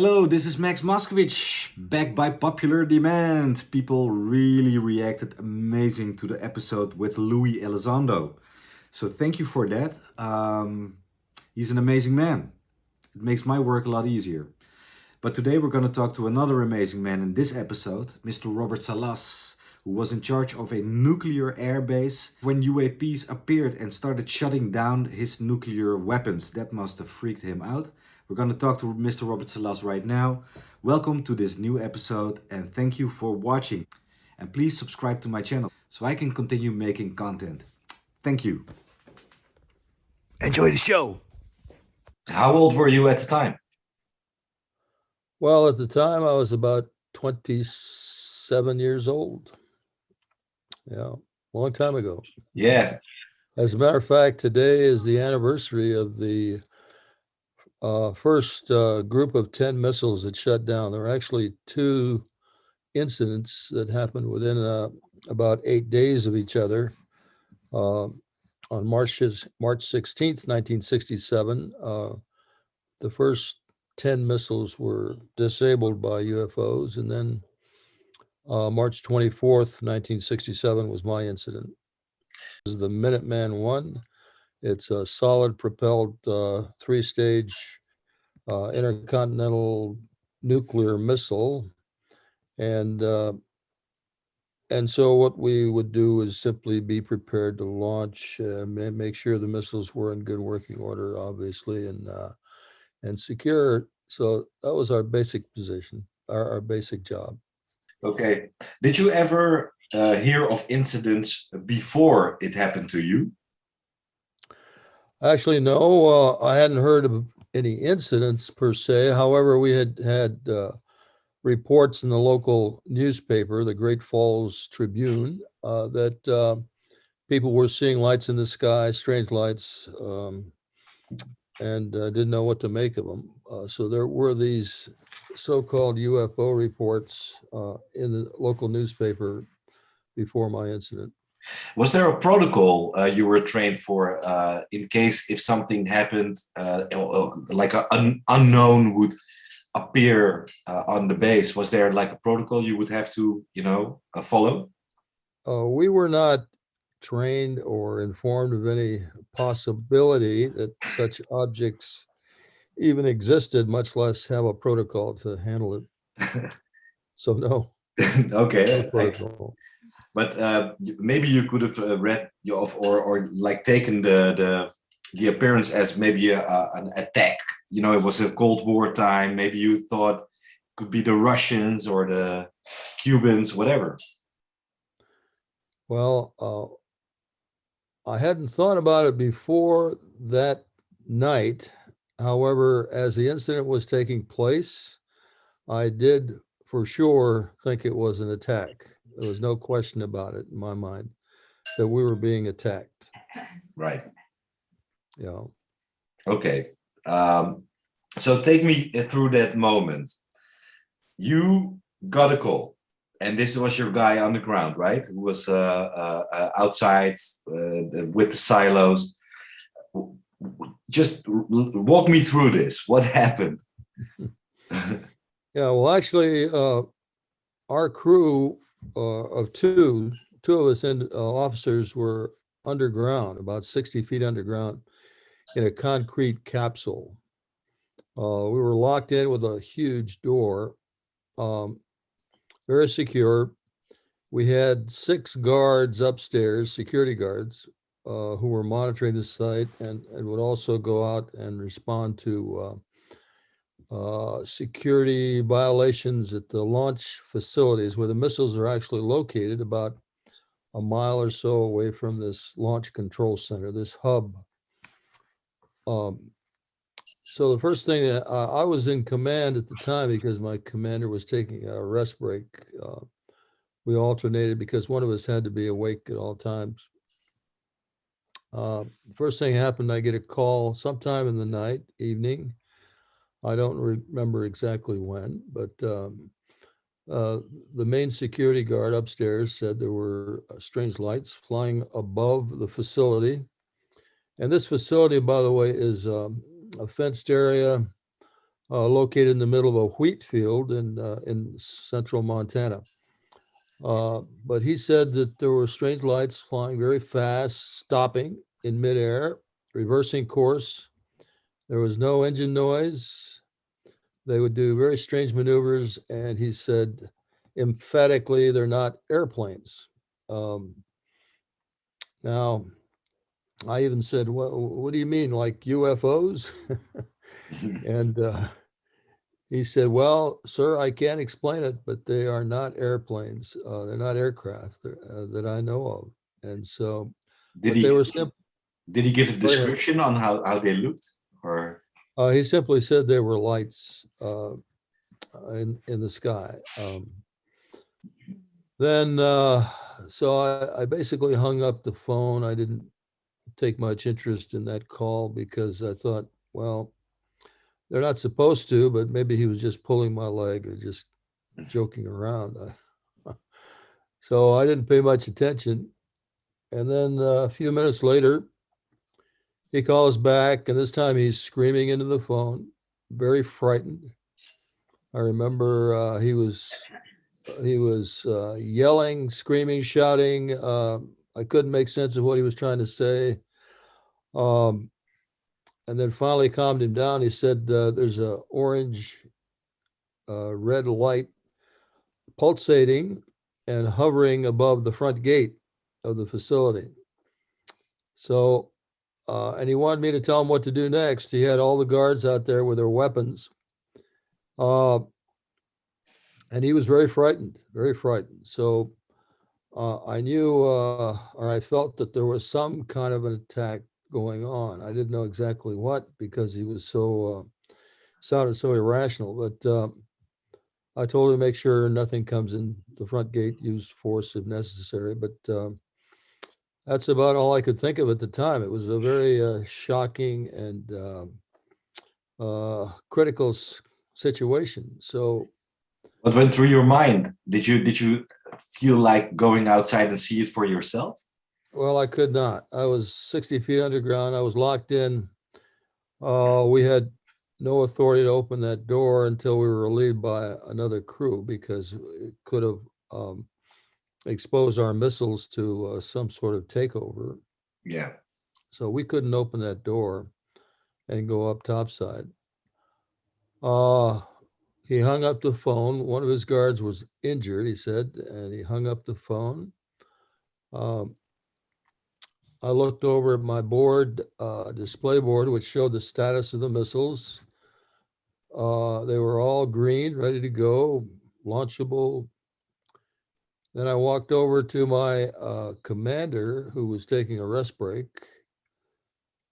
Hello, this is Max Moskowitz, back by popular demand. People really reacted amazing to the episode with Louis Elizondo. So thank you for that. Um, he's an amazing man. It makes my work a lot easier. But today we're going to talk to another amazing man in this episode, Mr. Robert Salas, who was in charge of a nuclear airbase when UAPs appeared and started shutting down his nuclear weapons. That must have freaked him out. We're going to talk to Mr. Robert Salas right now. Welcome to this new episode and thank you for watching. And please subscribe to my channel so I can continue making content. Thank you. Enjoy the show. How old were you at the time? Well, at the time I was about 27 years old. Yeah, long time ago. Yeah. As a matter of fact, today is the anniversary of the uh, first uh, group of 10 missiles that shut down. There were actually two incidents that happened within uh, about eight days of each other. Uh, on March, March 16th, 1967, uh, the first 10 missiles were disabled by UFOs. And then uh, March 24th, 1967 was my incident. This is the Minuteman 1. It's a solid propelled uh, three-stage uh, intercontinental nuclear missile. And uh, and so what we would do is simply be prepared to launch, uh, make sure the missiles were in good working order, obviously, and uh, and secure. So that was our basic position, our, our basic job. Okay. Did you ever uh, hear of incidents before it happened to you? Actually, no, uh, I hadn't heard of any incidents per se. However, we had had uh, reports in the local newspaper, the Great Falls Tribune, uh, that uh, people were seeing lights in the sky, strange lights, um, and uh, didn't know what to make of them. Uh, so there were these so-called UFO reports in the local newspaper before my incident. Was there a protocol uh, you were trained for uh, in case if something happened, uh, like an un unknown would appear uh, on the base? Was there like a protocol you would have to, you know, uh, follow? Uh, we were not trained or informed of any possibility that such objects even existed, much less have a protocol to handle it. so no. okay. No but uh, maybe you could have uh, read of or or like taken the the the appearance as maybe a, a, an attack. You know, it was a Cold War time. Maybe you thought it could be the Russians or the Cubans, whatever. Well, uh, I hadn't thought about it before that night. However, as the incident was taking place, I did for sure think it was an attack. There was no question about it in my mind that we were being attacked. Right. Yeah. Okay. Um, so take me through that moment. You got a call and this was your guy on the ground, right? Who was uh, uh, uh outside uh, with the silos. Just walk me through this. What happened? yeah, well, actually, uh, our crew uh, of two, two of us and uh, officers were underground, about 60 feet underground in a concrete capsule. Uh, we were locked in with a huge door, um, very secure. We had six guards upstairs, security guards, uh, who were monitoring the site and, and would also go out and respond to uh, security violations at the launch facilities where the missiles are actually located about a mile or so away from this launch control center, this hub. Um, so the first thing that I was in command at the time because my commander was taking a rest break. Uh, we alternated because one of us had to be awake at all times. Uh, first thing happened, I get a call sometime in the night, evening, I don't remember exactly when, but um, uh, the main security guard upstairs said there were uh, strange lights flying above the facility. And this facility, by the way, is um, a fenced area uh, located in the middle of a wheat field in, uh, in central Montana. Uh, But he said that there were strange lights flying very fast, stopping in midair, reversing course. There was no engine noise. They would do very strange maneuvers, and he said emphatically, they're not airplanes. Um, Now, I even said, what, what do you mean, like UFOs? And uh, he said, well, sir, I can't explain it, but they are not airplanes. Uh, They're not aircraft uh, that I know of. And so, Did he they were simple. did he give a description on how, how they looked? Or Uh, he simply said there were lights uh, in in the sky. Um, then, uh, so I, I basically hung up the phone. I didn't take much interest in that call because I thought, well, they're not supposed to, but maybe he was just pulling my leg or just joking around. So I didn't pay much attention. And then uh, a few minutes later, he calls back, and this time he's screaming into the phone, very frightened. I remember uh, he was he was uh, yelling, screaming, shouting. Uh, I couldn't make sense of what he was trying to say. Um, and then finally calmed him down. He said, uh, "There's a orange, uh, red light pulsating and hovering above the front gate of the facility." So uh, and he wanted me to tell him what to do next. He had all the guards out there with their weapons. Uh, and he was very frightened, very frightened. So uh, I knew, uh, or I felt that there was some kind of an attack going on. I didn't know exactly what because he was so, uh, sounded so irrational. But uh, I told him to make sure nothing comes in the front gate, use force if necessary. But that's about all I could think of at the time. It was a very uh, shocking and um, uh, critical s- situation. So what went through your mind? Did you did you feel like going outside and see it for yourself? Well, I could not. I was 60 feet underground. I was locked in. Uh, we had no authority to open that door until we were relieved by another crew because it could have um, exposed our missiles to uh, some sort of takeover. Yeah. So we couldn't open that door and go up topside. Uh, he hung up the phone. One of his guards was injured, he said, and he hung up the phone. Um, I looked over at my board, uh, display board, which showed the status of the missiles. Uh, they were all green, ready to go, launchable. Then I walked over to my uh, commander, who was taking a rest break.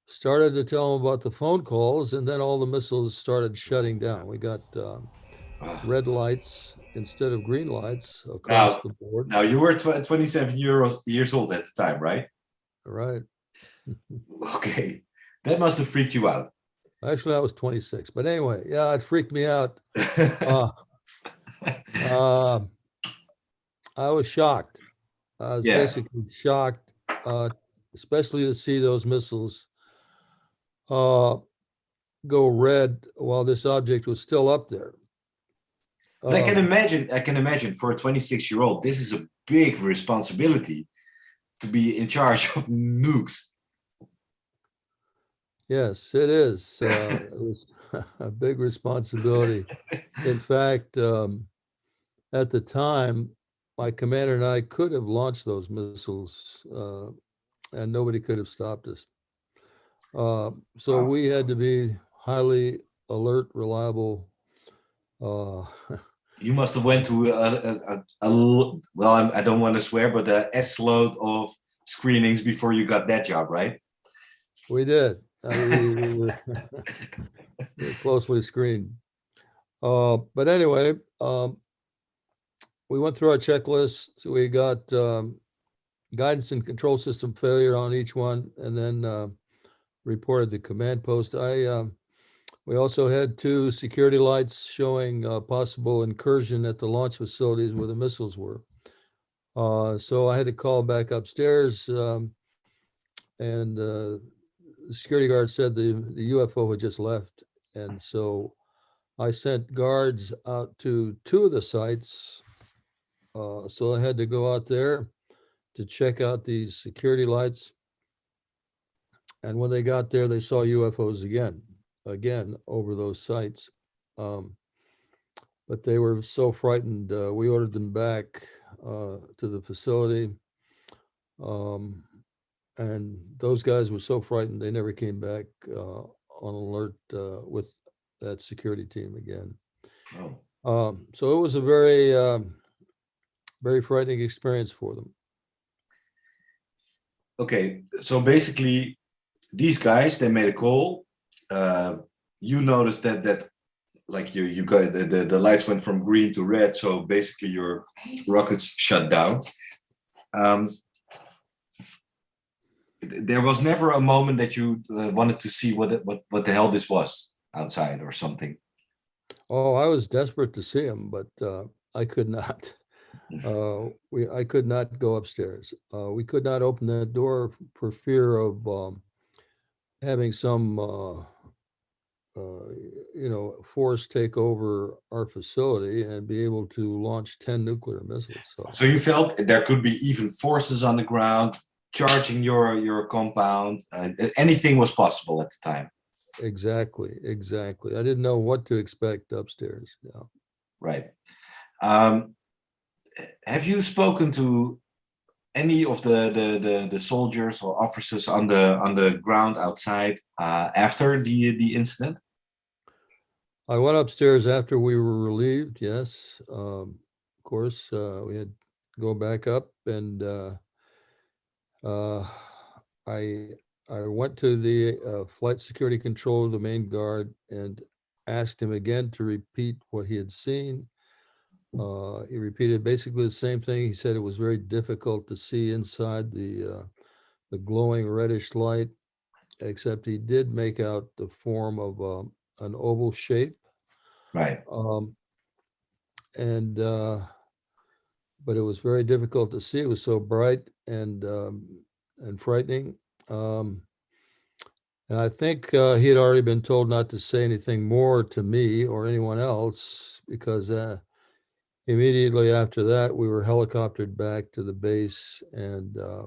Started to tell him about the phone calls, and then all the missiles started shutting down. We got um, red lights instead of green lights across Now- the board. Now you were tw 27 years years old at the time, right? Right. Okay, that must have freaked you out. Actually, I was 26, but anyway, yeah, it freaked me out. Uh, uh, I was shocked. I was Yeah. basically shocked, uh, especially to see those missiles uh, go red while this object was still up there. But I can Um, imagine, I can imagine for a 26 year old, this is a big responsibility to be in charge of nukes. Yes, it is. Uh, It was a big responsibility. In fact, um, at the time, my commander and I could have launched those missiles, uh, and nobody could have stopped us. Uh, So Wow. we had to be highly alert, reliable. uh, You must have went to a, a, a, a well, I'm, I don't want to swear, but a S load of screenings before you got that job, right? We did. I mean, we- we were we were closely screened. Uh, But anyway, um, we went through our checklist. We got um, guidance and control system failure on each one and then uh, reported the command post. I, um, we also had two security lights showing uh, possible incursion at the launch facilities where the missiles were. Uh, So I had to call back upstairs um, and uh, the security guard said the, the UFO had just left. And so I sent guards out to two of the sites. Uh, so I had to go out there to check out these security lights. And when they got there, they saw UFOs again, again, over those sites. Um, But they were so frightened, uh, we ordered them back, uh, to the facility. Um, and those guys were so frightened, they never came back, uh, on alert, uh, with that security team again. Oh. Um, so it was a very, um, very frightening experience for them. Okay, so basically, these guys they made a call. Uh, you noticed that that like you you got the, the the lights went from green to red, so basically your rockets shut down. Um, there was never a moment that you uh, wanted to see what what what the hell this was outside or something. Oh, I was desperate to see him, but uh, I could not. Uh, we, I could not go upstairs. Uh, we could not open that door for fear of um, having some, uh, uh, you know, force take over our facility and be able to launch 10 nuclear missiles. So, So you felt there could be even forces on the ground charging your your compound. Uh, anything was possible at the time. exactly, exactly. I didn't know what to expect upstairs. Yeah. Right. Um, have you spoken to any of the, the the the soldiers or officers on the on the ground outside uh, after the the incident? I went upstairs after we were relieved, yes. Um, of course, uh, we had to go back up and uh, uh, I I went to the uh, flight security controller, the main guard, and asked him again to repeat what he had seen. Uh, he repeated basically the same thing. He said it was very difficult to see inside the uh, the glowing reddish light, except he did make out the form of um, an oval shape. Right. Um, and, uh, but it was very difficult to see. It was so bright and, um, and frightening. Um, and I think, uh, he had already been told not to say anything more to me or anyone else because, uh, immediately after that, we were helicoptered back to the base and, uh,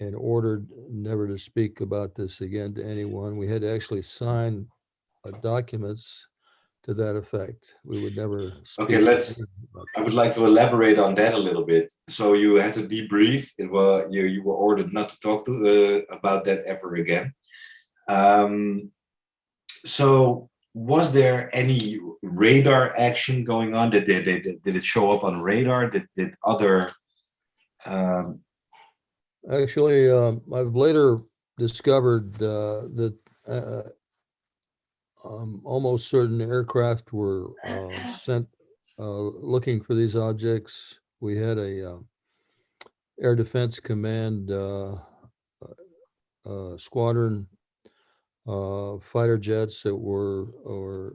and ordered never to speak about this again to anyone. We had to actually sign uh, documents to that effect. We would never. to let's- I would like to elaborate on that a little bit. So you had to debrief. It was you you were ordered not to talk to uh, about that ever again. Um, so was there any radar action going on? Did did, did, did it show up on radar? Did did other um, Actually, um, I've later discovered uh, that uh, um, almost certain aircraft were uh, sent uh, looking for these objects. We had a uh, Air Defense Command uh, uh, squadron uh, fighter jets that were or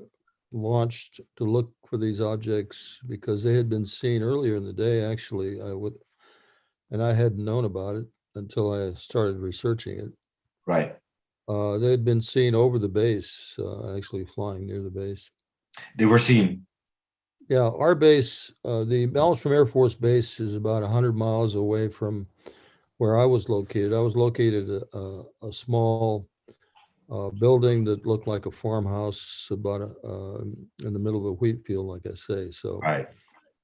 launched to look for these objects because they had been seen earlier in the day. Actually, I would, and I hadn't known about it until I started researching it. right? Uh, they had been seen over the base, uh, actually flying near the base. They were seen. Yeah, our base, uh, the Malmstrom Air Force Base is about hundred miles away from where I was located. I was located at a, a small uh, building that looked like a farmhouse about, uh, in the middle of a wheat field, like I say. So Right.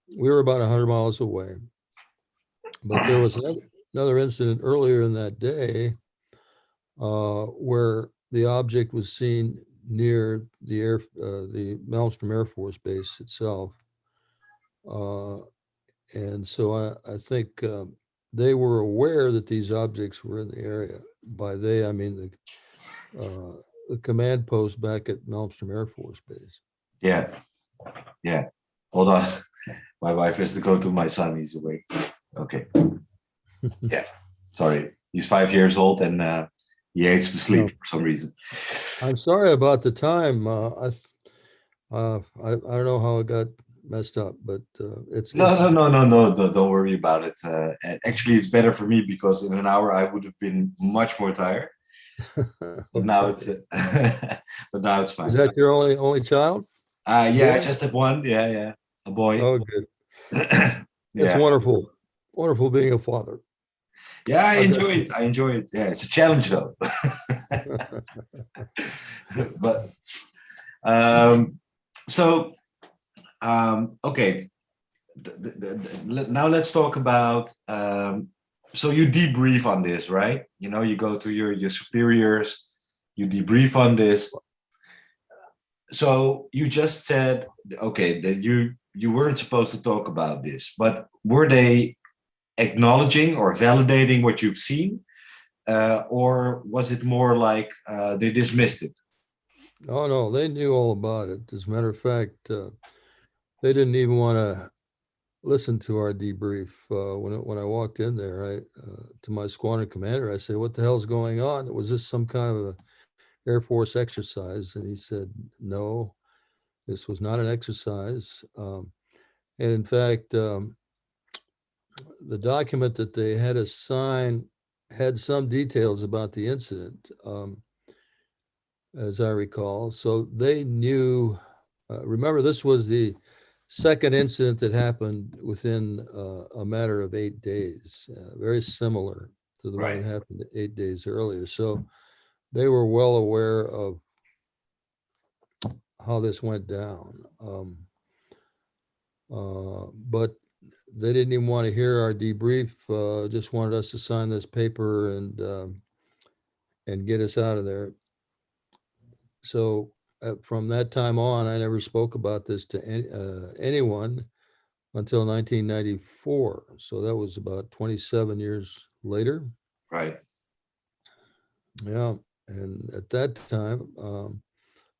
we were about hundred miles away. But there was another- another incident earlier in that day uh, where the object was seen near the air, uh, the Malmstrom Air Force Base itself. Uh, And so I, I think um, they were aware that these objects were in the area. By they, I mean the, uh, the command post back at Malmstrom Air Force Base. Yeah. Yeah. Hold on. My wife has to go to my son. He's awake. Okay. Yeah. Sorry. He's five years old and uh, he hates to sleep for some reason. I'm sorry about the time. Uh, I, uh, I, I don't know how it got messed up, but uh, it's. No, no, no, no, no, no, don't worry about it. Uh, and actually, it's better for me because in an hour I would have been much more tired. But now it's, but now it's fine. Is that your only, only child? Uh, yeah, I just have one. Yeah, yeah, a boy. Oh, good. yeah. It's wonderful. Wonderful being a father. yeah, I Okay. enjoy it. I enjoy it. Yeah, it's a challenge though. but um, so um, okay. Th- th- th- th- Now let's talk about. Um, so you debrief on this, right? You know, you go to your your superiors, you debrief on this. So you just said, okay, that you you weren't supposed to talk about this, but were they acknowledging or validating what you've seen, uh, or was it more like uh, they dismissed it? Oh, no, they knew all about it. As a matter of fact, uh, they didn't even want to listen to our debrief. Uh, when, when I walked in there, I, uh, to my squadron commander, I said, what the hell's going on? Was this some kind of Air Force exercise? And he said, no, this was not an exercise. Um, and in fact, um, the document that they had us sign had some details about the incident. Um, as I recall. So they knew, uh, remember, this was the second incident that happened within uh, a matter of eight days, uh, very similar to the one that happened eight days earlier. So they were well aware of how this went down. Um, uh, but they didn't even want to hear our debrief, uh, just wanted us to sign this paper and, um, and get us out of there. So uh, from that time on, I never spoke about this to any, uh, anyone until 1994. So that was about 27 years later. Right. Yeah, and at that time, um,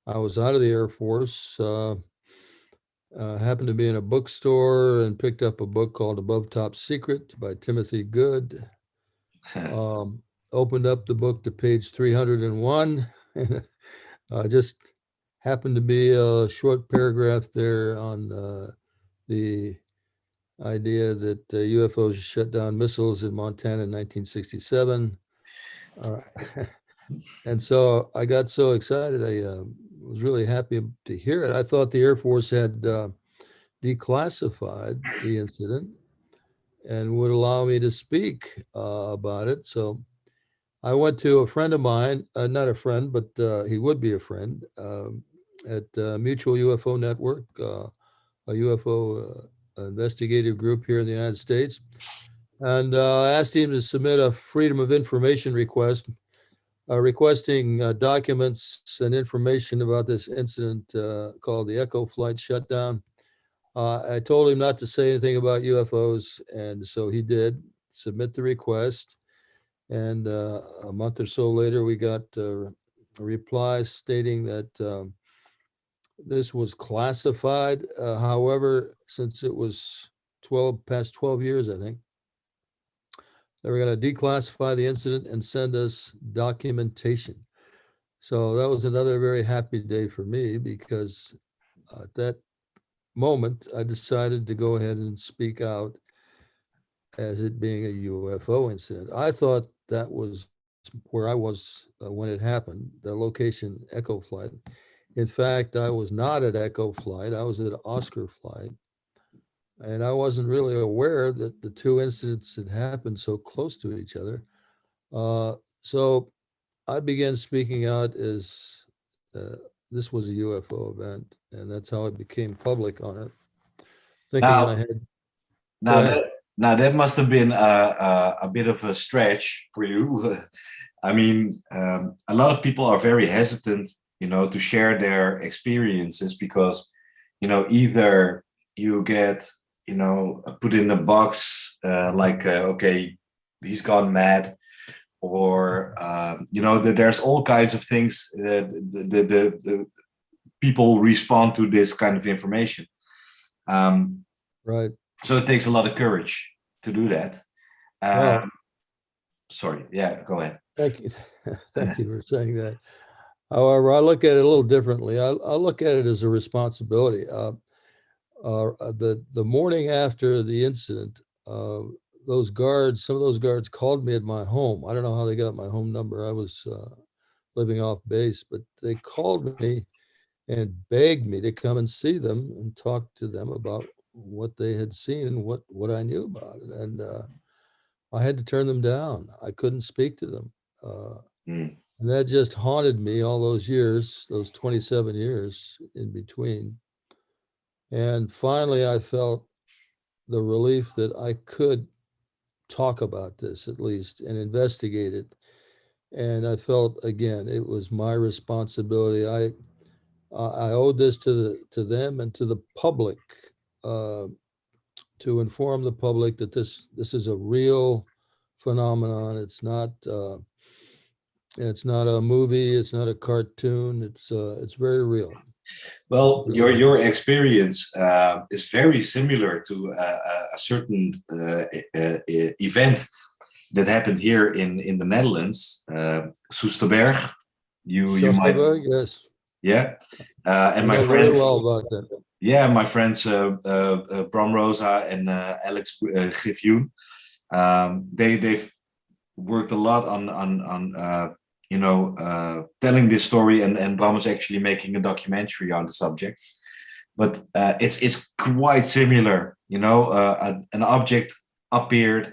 I was out of the Air Force. Uh, uh, happened to be in a bookstore and picked up a book called Above Top Secret by Timothy Good. um, opened up the book to page 301 and uh, just happened to be a short paragraph there on uh, the idea that uh, UFOs shut down missiles in Montana in 1967. Uh, and so I got so excited. I uh, was really happy to hear it. I thought the Air Force had uh, declassified the incident and would allow me to speak uh, about it. So I went to a friend of mine, uh, not a friend, but he would be a friend um, at uh, Mutual UFO Network, uh, a UFO uh, investigative group here in the United States, and uh, asked him to submit a Freedom of Information request, uh, requesting documents and information about this incident called the Echo Flight Shutdown. I told him not to say anything about UFOs, and so he did submit the request. And uh, a month or so later, we got uh, a reply stating that um, this was classified. Uh, However, since it was 12, past 12 years, I think, they were going to declassify the incident and send us documentation. So that was another very happy day for me because at that moment, I decided to go ahead and speak out as it being a UFO incident. I thought that was where I was uh, when it happened, the location Echo Flight. In fact, I was not at Echo Flight, I was at Oscar Flight. And I wasn't really aware that the two incidents had happened so close to each other. Uh, so I began speaking out as uh, this was a UFO event, and that's how it became public on it. Thinking Now- I had Now that now that must have been a, a, a bit of a stretch for you. I mean, um, a lot of people are very hesitant, you know, to share their experiences because, you know, either you get, you know, put in a box uh, like, uh, okay, he's gone mad, or um, you know, that there's all kinds of things. Uh, the, the, the, the people respond to this kind of information. Um, right. so it takes a lot of courage to do that. Um, sorry, yeah, go ahead. Thank you. Thank you for saying that. However, I look at it a little differently. I, I look at it as a responsibility. Uh, uh, the the morning after the incident, uh, those guards, some of those guards called me at my home. I don't know how they got my home number. I was uh, living off base, but they called me and begged me to come and see them and talk to them about what they had seen and what, what I knew about it. And uh, I had to turn them down. I couldn't speak to them. Uh, Mm. And that just haunted me all those years, those 27 years in between. And finally, I felt the relief that I could talk about this at least and investigate it. And I felt again, it was my responsibility. I I owed this to the to them and to the public uh, to inform the public that this this is a real phenomenon. It's not uh, it's not a movie. It's not a cartoon. It's uh, it's very real. Well, your your experience uh, is very similar to uh, a certain uh, uh, event that happened here in in the Netherlands, uh, Soesterberg. You you might yes yeah, uh, and my friends well yeah my friends uh, uh, uh, Bram Rosa and uh, Alex uh, Griffioen, um, they they've worked a lot on on on uh, you know uh, telling this story and and Bram is actually making a documentary on the subject. But uh, it's it's quite similar you know uh, an object appeared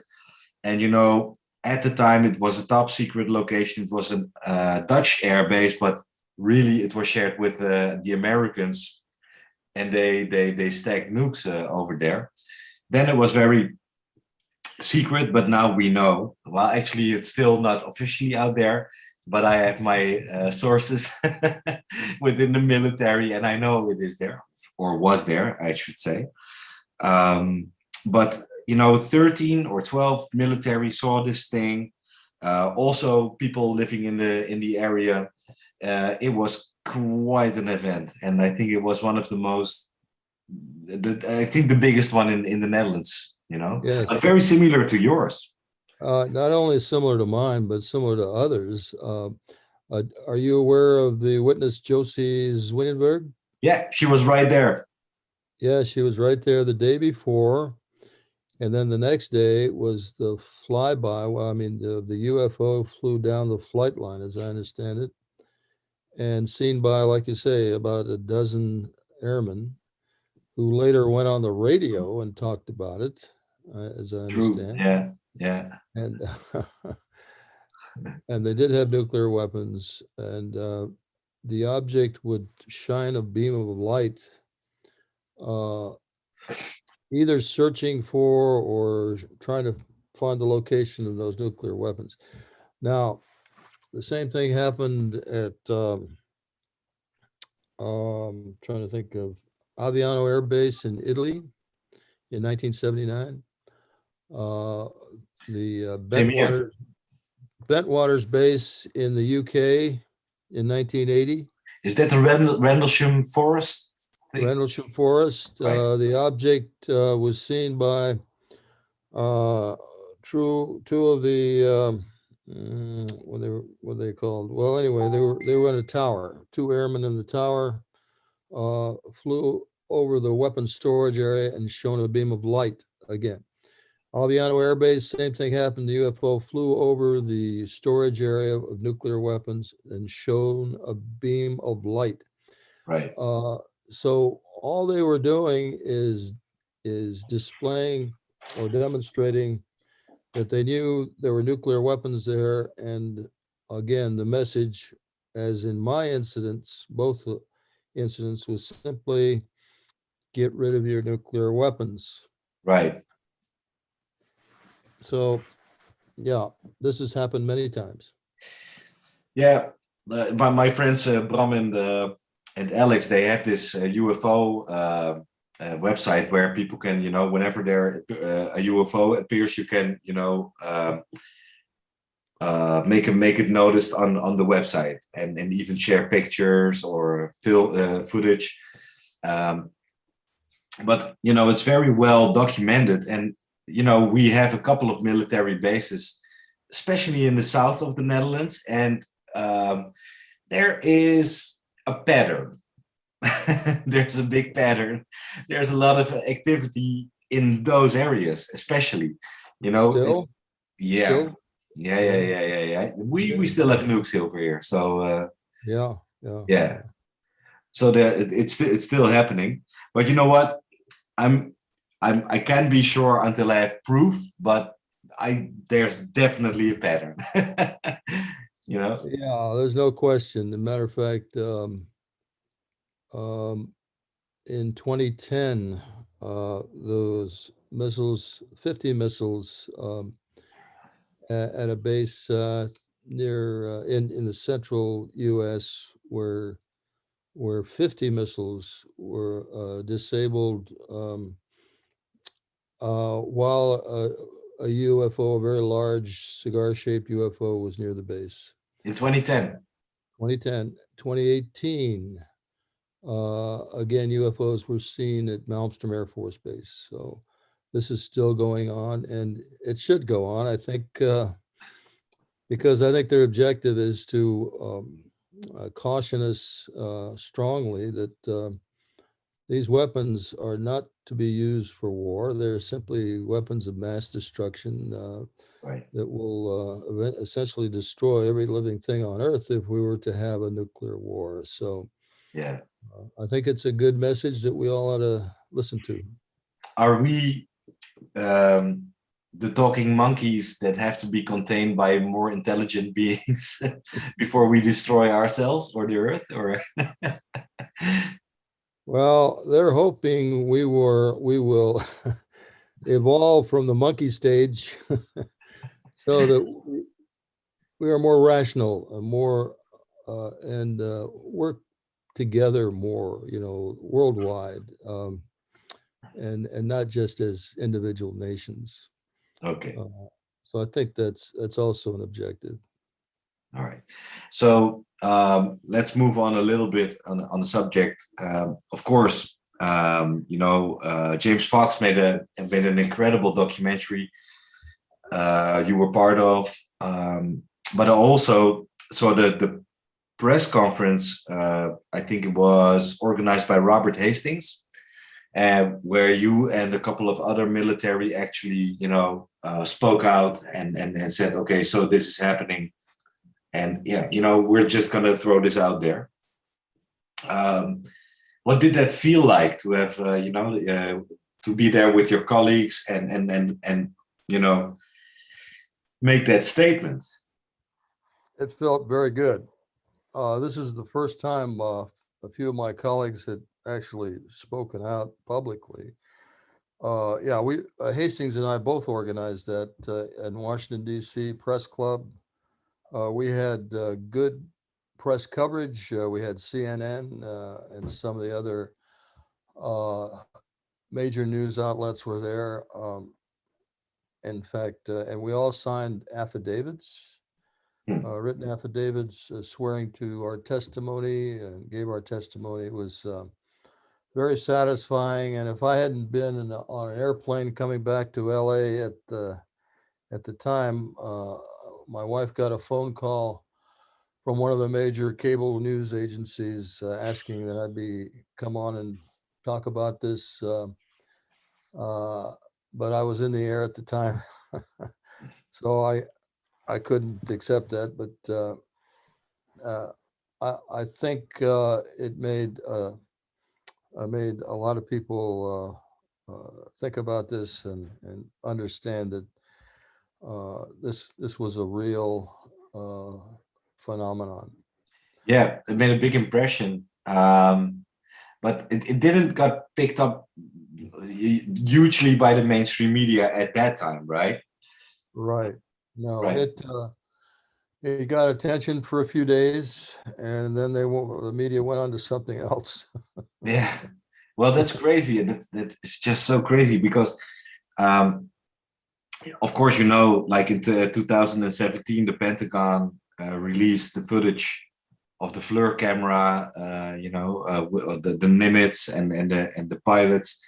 and you know at the time it was a top secret location. It was a uh, Dutch airbase but really it was shared with uh, the Americans and they they they stacked nukes uh, over there. Then it was very secret but now we know. Well actually it's still not officially out there but I have my uh, sources within the military and I know it is there or was there, I should say. Um, but, you know, 13 or 12 military saw this thing. Uh, also people living in the in the area. Uh, it was quite an event. And I think it was one of the most, the, I think the biggest one in, in the Netherlands, you know, but very similar to yours. Uh, not only similar to mine, but similar to others. Uh, uh, are you aware of the witness Josie Zwinenberg? Yeah, she was right there. Yeah, she was right there the day before. And then the next day was the flyby. Well, I mean, the, the UFO flew down the flight line, as I understand it, and seen by, like you say, about a dozen airmen who later went on the radio and talked about it, uh, as I True. understand. Yeah, yeah. and and they did have nuclear weapons and uh, the object would shine a beam of light uh, either searching for or trying to find the location of those nuclear weapons now the same thing happened at um, um trying to think of Aviano Air Base in Italy in 1979 uh, the uh, Same here. Bentwaters, Bentwaters base in the UK in 1980, Is that the Rendlesham Forest? thing? Rendlesham Forest. Right. Uh, the object uh, was seen by uh, true two of the um, mm, what they were what they called. Well, anyway, they were they were in a tower. Two airmen in the tower uh, flew over the weapons storage area and shone a beam of light again. Aviano Air Base, same thing happened. The UFO flew over the storage area of nuclear weapons and shone a beam of light. Right. Uh, so all they were doing is is displaying or demonstrating that they knew there were nuclear weapons there. And again, the message, as in my incidents, both incidents, was simply get rid of your nuclear weapons. Right. So, yeah, this has happened many times. Yeah. Uh, my, my friends uh, Bram and uh, and Alex, they have this uh, UFO uh, uh, website where people can, you know, whenever there uh, a UFO appears, you can, you know, um, uh, make it make it noticed on on the website and and even share pictures or film uh, footage. Um, but you know, it's very well documented, and you know, we have a couple of military bases, especially in the south of the Netherlands, and um, there is a pattern. There's a big pattern. There's a lot of activity in those areas, especially. You know, Still, yeah, still? yeah, yeah, yeah, yeah, yeah. We we still have nukes over here, so uh, yeah, yeah. yeah. so the, it, it's it's still happening. But you know what? I'm I'm I can't be sure until I have proof. But I there's definitely a pattern. you know. Yeah, there's no question. As a matter of fact, um, um, in 2010, uh, those missiles, 50 missiles um, at, at a base uh, near uh, in in the central U.S. where where 50 missiles were uh, disabled um, while a, a UFO, a very large cigar-shaped UFO, was near the base. In 2010. 2010, 2018, uh, again, UFOs were seen at Malmstrom Air Force Base. So this is still going on and it should go on. I think uh, because I think their objective is to um, uh, caution us uh, strongly that uh, these weapons are not to be used for war. They're simply weapons of mass destruction uh, Right. that will uh, essentially destroy every living thing on Earth if we were to have a nuclear war. So Yeah. uh, I think it's a good message that we all ought to listen to. Are we um, the talking monkeys that have to be contained by more intelligent beings before we destroy ourselves or the earth? Or Well, they're hoping we were we will evolve from the monkey stage so that we- are more rational, uh, more uh, and uh, work together more, you know, worldwide, um, and and not just as individual nations. okay. Uh, so I think that's that's also an objective. All right. So um, let's move on a little bit on, on the subject. Um, of course, um, you know, uh, James Fox made a made an incredible documentary uh, you were part of, um, but also so the the press conference uh, I think it was organized by Robert Hastings, uh, where you and a couple of other military actually you know uh, spoke out and, and and said, okay, so this is happening and yeah you know we're just gonna throw this out there um what did that feel like to have uh, you know uh, to be there with your colleagues and and and and you know make that statement It felt very good. Uh, this is the first time uh, a few of my colleagues had actually spoken out publicly. Uh, yeah, we uh, Hastings and I both organized that uh, in Washington D.C. Press Club. Uh, we had uh, good press coverage. Uh, we had CNN uh, and some of the other uh, major news outlets were there. Um, in fact, uh, and we all signed affidavits Hmm. uh, written affidavits uh, swearing to our testimony and gave our testimony. It was um, very satisfying. And if I hadn't been in a, on an airplane coming back to LA at the at the time, uh, my wife got a phone call from one of the major cable news agencies uh, asking that I'd be come on and talk about this. Uh, uh, but I was in the air at the time, so I I couldn't accept that, but uh, uh, I, I think uh, it made uh, made a lot of people think about this and, and understand that uh, this this was a real uh, phenomenon. yeah it made a big impression um but it, it didn't got picked up hugely by the mainstream media at that time right Right. No, Right. it uh, it got attention for a few days, and then they the media went on to something else. Yeah, well, that's crazy, and that's that's just so crazy because, um, of course, you know, like in 2017, the Pentagon uh, released the footage of the FLIR camera, uh, you know, uh, uh, the the Nimitz and and the and the pilots,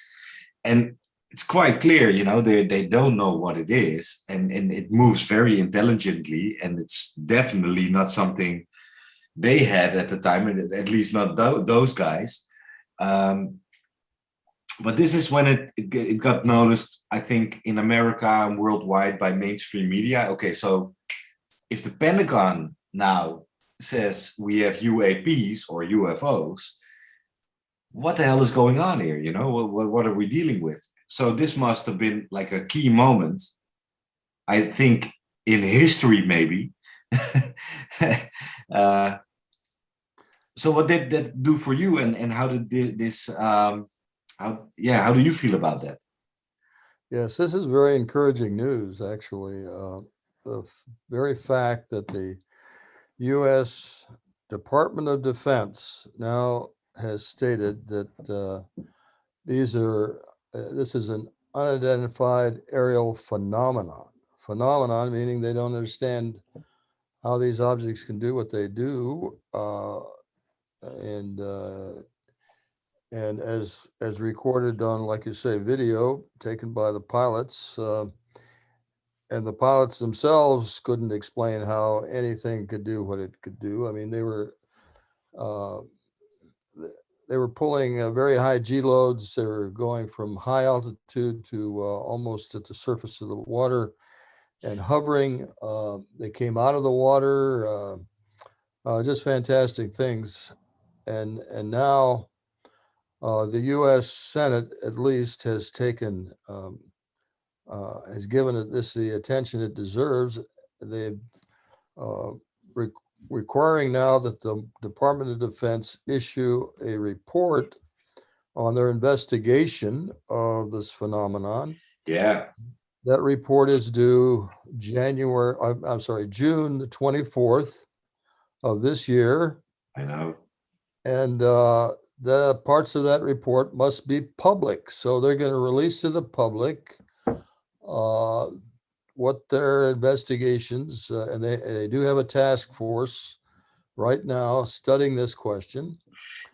and it's quite clear, you know, they they don't know what it is, and and it moves very intelligently, and it's definitely not something they had at the time, at least not tho- those guys. Um, but this is when it, it it got noticed, I think, in America and worldwide by mainstream media. Okay, so if the Pentagon now says we have UAPs or UFOs, what the hell is going on here? You know, what, what, are we dealing with? So this must have been like a key moment, I think, in history, maybe. uh, so what did that do for you and, and how did this, um, how, yeah, how do you feel about that? Yes, this is very encouraging news, actually. Uh, The very fact that the US Department of Defense now has stated that uh, these are, uh, this is an unidentified aerial phenomenon. Phenomenon meaning they don't understand how these objects can do what they do. uh, And uh, and as, as recorded on, like you say, video taken by the pilots, uh, and the pilots themselves couldn't explain how anything could do what it could do. I mean, they were, uh, they were pulling uh, very high G loads. They were going from high altitude to uh, almost at the surface of the water and hovering. Uh, they came out of the water, uh, just fantastic things. And, and now, uh, the US Senate at least has taken, um, uh, has given it this the attention it deserves. They've uh, re- requiring now that the Department of Defense issue a report on their investigation of this phenomenon. Yeah, That report is due January, I'm, I'm sorry, June the 24th of this year. I know. And uh, the parts of that report must be public. So they're going to release to the public uh, what their investigations, uh, and they, they do have a task force right now studying this question.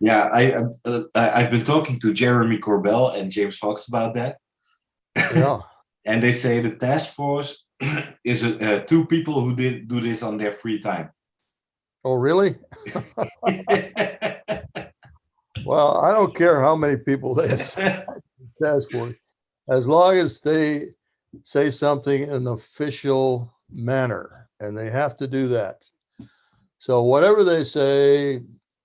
Yeah, I, uh, I I've been talking to Jeremy Corbell and James Fox about that, Yeah, and they say the task force is uh, two people who did do this on their free time. oh, really? Well, I don't care how many people they task force, as long as they say something in an official manner, and they have to do that. So whatever they say,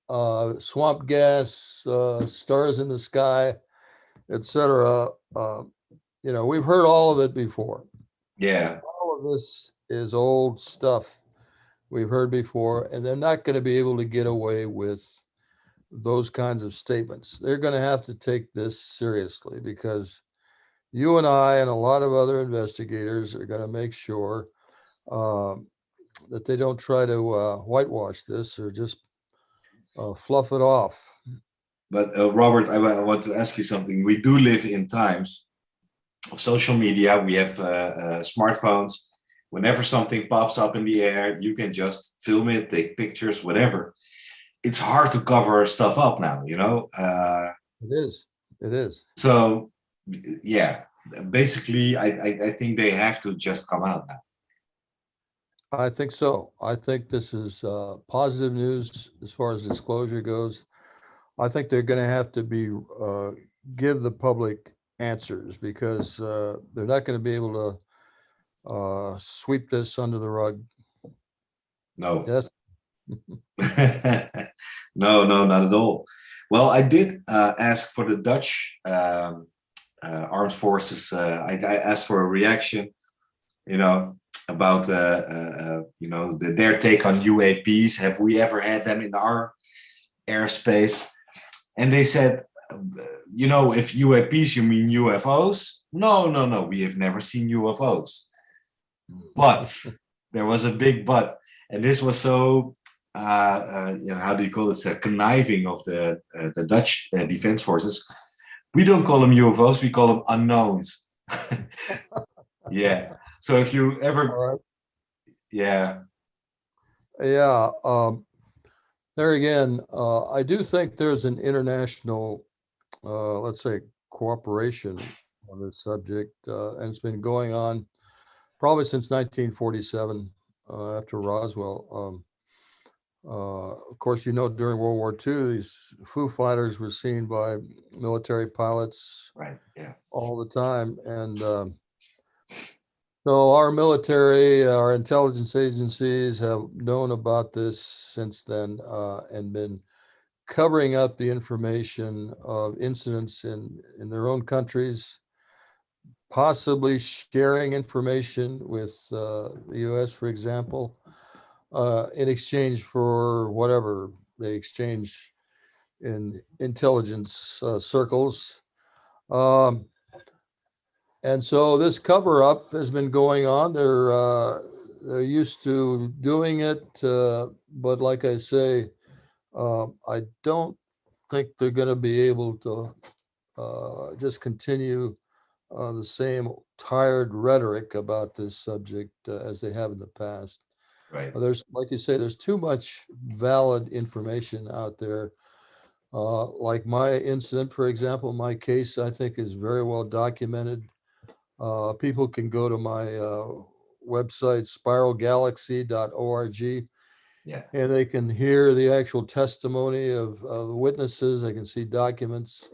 uh, swamp gas, uh, stars in the sky, etc. uh, you know, we've heard all of it before. yeah, All of this is old stuff we've heard before, and they're not going to be able to get away with those kinds of statements. They're going to have to take this seriously because you and I and a lot of other investigators are going to make sure um, that they don't try to uh, whitewash this or just uh, fluff it off. but uh, Robert, I, I want to ask you something. We do live in times of social media. We have uh, uh, smartphones. Whenever something pops up in the air, you can just film it, take pictures, whatever. It's hard to cover stuff up now, you know. Uh, It is. It is. so yeah, basically, I, I I think they have to just come out now. I think so. I think this is uh, positive news as far as disclosure goes. I think they're going to have to be, uh, give the public answers because uh, they're not going to be able to uh, sweep this under the rug. No. Yes, no, no, not at all. Well, I did uh, ask for the Dutch um, uh, armed forces. Uh, I, I asked for a reaction, you know, about uh, uh, uh, you know the, their take on UAPs. Have we ever had them in our airspace? And they said, you know, if UAPs, you mean UFOs? No, no, no. We have never seen UFOs. But there was a big but, and this was so you know, how do you call this? Uh, conniving of the uh, the Dutch uh, defense forces. We don't call them UFOs; we call them unknowns. yeah. So if you ever, right. yeah, Yeah, um, there again, uh, I do think there's an international, uh, let's say, cooperation on this subject, uh, and it's been going on probably since 1947, uh, after Roswell. Um, uh, of course, you know, during World War II, these Foo Fighters were seen by military pilots right, yeah, all the time. And um, so our military, our intelligence agencies have known about this since then uh, and been covering up the information of incidents in, in their own countries, possibly sharing information with uh, the US, for example, uh, in exchange for whatever they exchange in intelligence uh, circles. Um, and so this cover up has been going on. They're uh, they're used to doing it, uh, but like I say, uh, I don't think they're going to be able to uh, just continue the same tired rhetoric about this subject as they have in the past. Right. There's, like you say, there's too much valid information out there. Uh, like my incident, for example, my case, I think is very well documented. Uh, people can go to my, uh, website spiralgalaxy.org Yeah. and they can hear the actual testimony of, of the witnesses. They can see documents.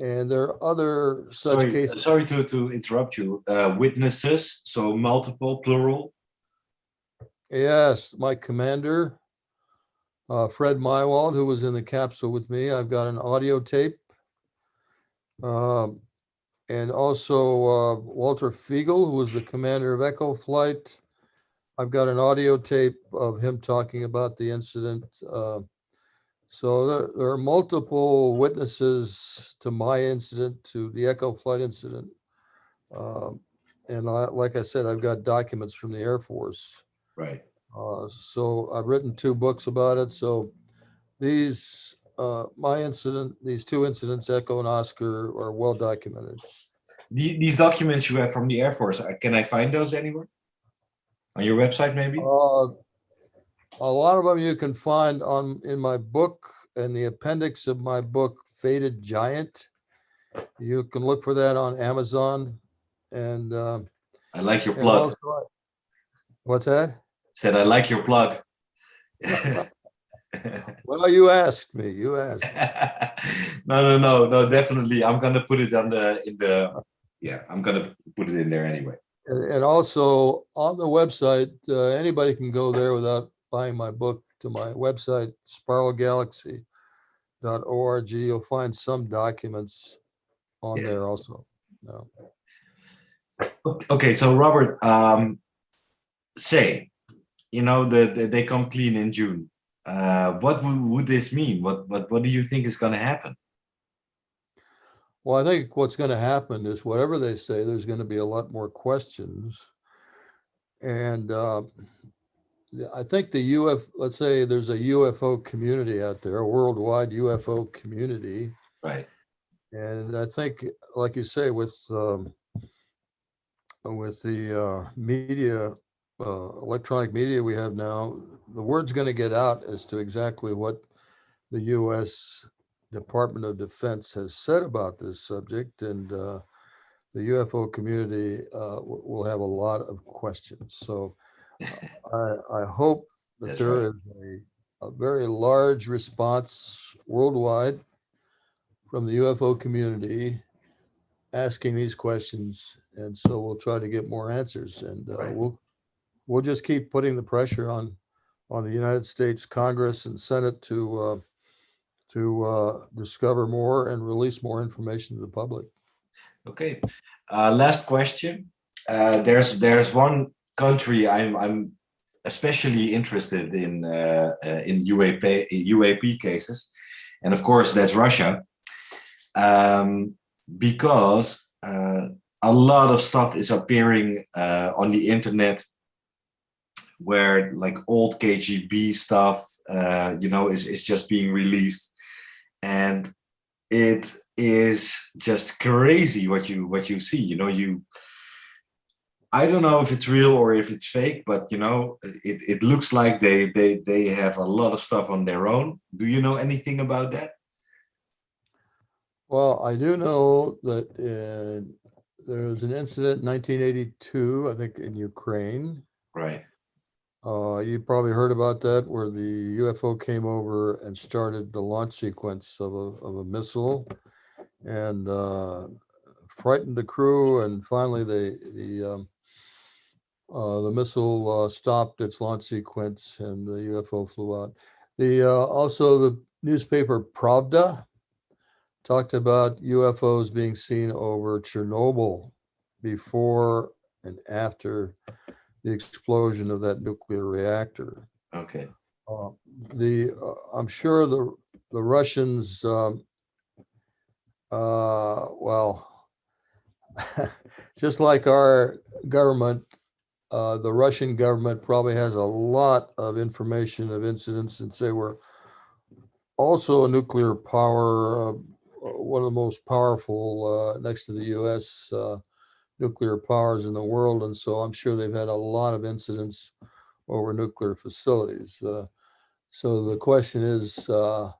And there are other such Sorry, cases. sorry to, to interrupt you. Uh, witnesses, so multiple, plural. Yes, my commander, uh, Fred Meiwald, who was in the capsule with me. I've got an audio tape. Um, and also uh, Walter Figel, who was the commander of Echo Flight. I've got an audio tape of him talking about the incident. Uh, so there, there are multiple witnesses to my incident, to the Echo Flight incident. Um, and I, like I said, I've got documents from the Air Force. Right. Uh, so I've written two books about it. So these, uh, my incident, these two incidents, Echo and Oscar, are well documented. The, these documents you have from the Air Force, uh, can I find those anywhere? On your website, maybe? Uh, a lot of them you can find on in my book and the appendix of my book, Faded Giant. You can look for that on Amazon. And, um, I like your plug. also- what's that? Said I like your plug. Well, you asked me. You asked. no, no, no, no. Definitely, I'm gonna put it on the in the. Yeah, I'm gonna put it in there anyway. And and also on the website, uh, anybody can go there without buying my book to my website, spiralgalaxy.org. You'll find some documents on Yeah. there also. No. Okay, so Robert, um, say, you know, that the, they come clean in June. Uh, what would, this mean? What what what do you think is gonna happen? Well, I think what's going to happen is whatever they say, there's going to be a lot more questions. And uh, I think the UF, let's say there's a UFO community out there, a worldwide UFO community. Right. And I think, like you say, with um, with the uh, media, uh, electronic media we have now, the word's going to get out as to exactly what the U.S. Department of Defense has said about this subject, and uh, the UFO community uh, will have a lot of questions. So I, I hope that That's there right. is a, a very large response worldwide from the UFO community asking these questions, and so we'll try to get more answers, and uh, Right. we'll we'll just keep putting the pressure on on the United States Congress and Senate to uh, to uh, discover more and release more information to the public. Okay. Uh, last question. Uh, there's there's one country I'm I'm especially interested in uh, uh, in UAP UAP cases, and of course that's Russia, um, because a lot of stuff is appearing on the internet where like old KGB stuff, uh, you know, is is just being released, and it is just crazy what you what you see you know you i don't know if it's real or if it's fake but you know it, it looks like they they they have a lot of stuff on their own. Do you know anything about that? Well, I do know that uh, there was an incident in 1982, I think, in Ukraine. right Uh, you probably heard about that, where the UFO came over and started the launch sequence of a, of a missile and uh, frightened the crew. And finally, they, the um, uh, the missile uh, stopped its launch sequence and the UFO flew out. The uh, also the newspaper Pravda talked about UFOs being seen over Chernobyl before and after the explosion of that nuclear reactor. Okay. Uh, the uh, I'm sure the the Russians, um, uh, well, just like our government, uh, the Russian government probably has a lot of information of incidents since they were also a nuclear power, uh, one of the most powerful uh, next to the U.S. Nuclear powers in the world, and so I'm sure they've had a lot of incidents over nuclear facilities. Uh, so the question is, uh,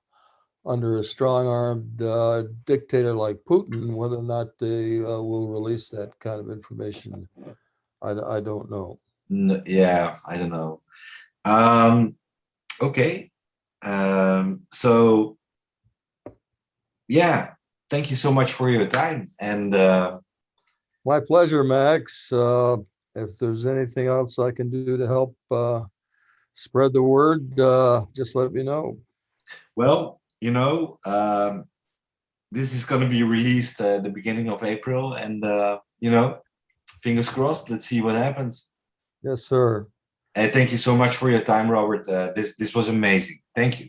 under a strong-armed uh, dictator like Putin, whether or not they uh, will release that kind of information, I, I don't know. N- yeah, I don't know. Um, okay. Um, so, yeah, thank you so much for your time. And uh, My pleasure, Max. Uh, if there's anything else I can do to help uh, spread the word, uh, just let me know. well, you know, um, this is going to be released uh, the beginning of April, and uh, you know, fingers crossed. Let's see what happens. Yes, sir. And thank you so much for your time, Robert. Uh, this this was amazing. Thank you.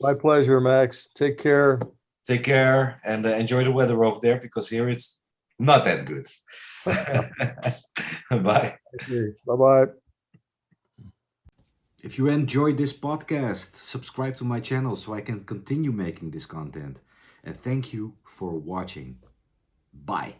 My pleasure, Max. Take care. Take care and uh, enjoy the weather over there because here it's not that good. Bye. Bye bye. If you enjoyed this podcast, subscribe to my channel so I can continue making this content. And thank you for watching. Bye.